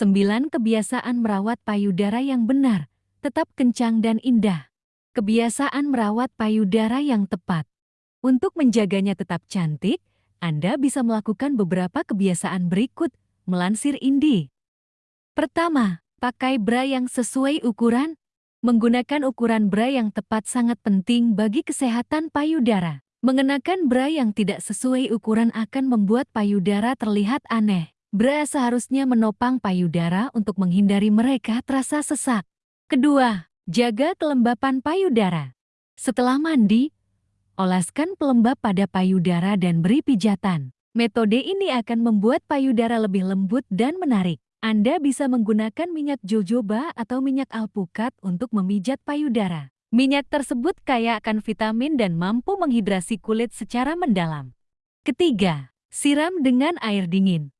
9 kebiasaan merawat payudara yang benar, tetap kencang dan indah. Kebiasaan merawat payudara yang tepat. Untuk menjaganya tetap cantik, Anda bisa melakukan beberapa kebiasaan berikut, melansir Indi. Pertama, pakai bra yang sesuai ukuran. Menggunakan ukuran bra yang tepat sangat penting bagi kesehatan payudara. Mengenakan bra yang tidak sesuai ukuran akan membuat payudara terlihat aneh. Bra seharusnya menopang payudara untuk menghindari mereka terasa sesak. Kedua, jaga kelembapan payudara. Setelah mandi, olaskan pelembab pada payudara dan beri pijatan. Metode ini akan membuat payudara lebih lembut dan menarik. Anda bisa menggunakan minyak jojoba atau minyak alpukat untuk memijat payudara. Minyak tersebut kaya akan vitamin dan mampu menghidrasi kulit secara mendalam. Ketiga, siram dengan air dingin.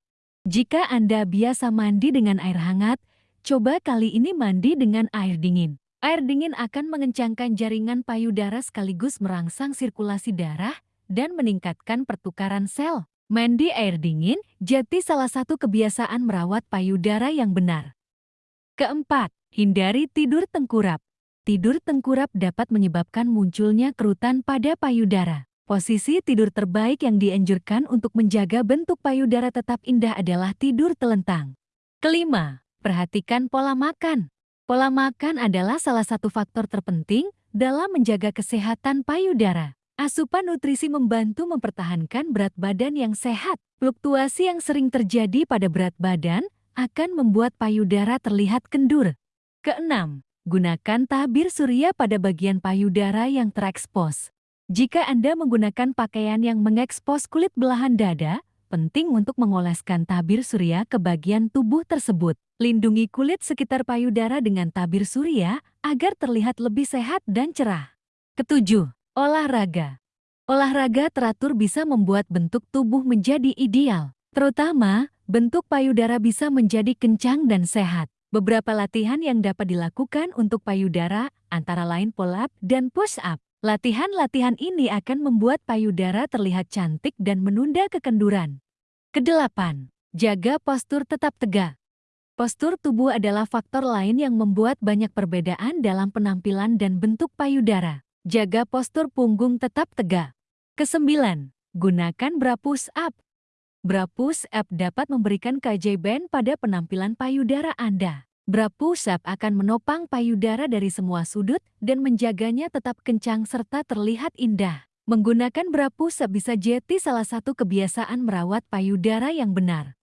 Jika Anda biasa mandi dengan air hangat, coba kali ini mandi dengan air dingin. Air dingin akan mengencangkan jaringan payudara sekaligus merangsang sirkulasi darah dan meningkatkan pertukaran sel. Mandi air dingin jadi salah satu kebiasaan merawat payudara yang benar. Keempat, hindari tidur tengkurap. Tidur tengkurap dapat menyebabkan munculnya kerutan pada payudara. Posisi tidur terbaik yang dianjurkan untuk menjaga bentuk payudara tetap indah adalah tidur telentang. Kelima, perhatikan pola makan. Pola makan adalah salah satu faktor terpenting dalam menjaga kesehatan payudara. Asupan nutrisi membantu mempertahankan berat badan yang sehat. Fluktuasi yang sering terjadi pada berat badan akan membuat payudara terlihat kendur. Keenam, gunakan tabir surya pada bagian payudara yang terekspos. Jika Anda menggunakan pakaian yang mengekspos kulit belahan dada, penting untuk mengoleskan tabir surya ke bagian tubuh tersebut. Lindungi kulit sekitar payudara dengan tabir surya agar terlihat lebih sehat dan cerah. Ketujuh, olahraga. Olahraga teratur bisa membuat bentuk tubuh menjadi ideal. Terutama, bentuk payudara bisa menjadi kencang dan sehat. Beberapa latihan yang dapat dilakukan untuk payudara antara lain pull-up dan push-up. Latihan-latihan ini akan membuat payudara terlihat cantik dan menunda kekenduran. Kedelapan, jaga postur tetap tegak. Postur tubuh adalah faktor lain yang membuat banyak perbedaan dalam penampilan dan bentuk payudara. Jaga postur punggung tetap tegak. Kesembilan, gunakan bra push up. Bra push up dapat memberikan keajaiban pada penampilan payudara Anda. Bra push-up akan menopang payudara dari semua sudut dan menjaganya tetap kencang serta terlihat indah. Menggunakan bra push-up bisa jadi salah satu kebiasaan merawat payudara yang benar.